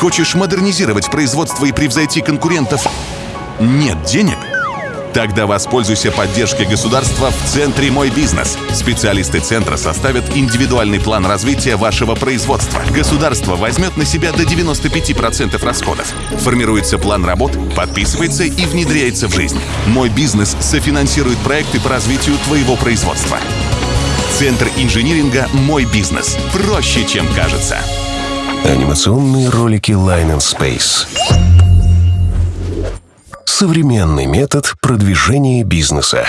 Хочешь модернизировать производство и превзойти конкурентов? Нет денег? Тогда воспользуйся поддержкой государства в Центре «Мой бизнес». Специалисты Центра составят индивидуальный план развития вашего производства. Государство возьмет на себя до 95% расходов. Формируется план работ, подписывается и внедряется в жизнь. «Мой бизнес» софинансирует проекты по развитию твоего производства. Центр инжиниринга «Мой бизнес». Проще, чем кажется. Анимационные ролики Line and Space. Современный метод продвижения бизнеса.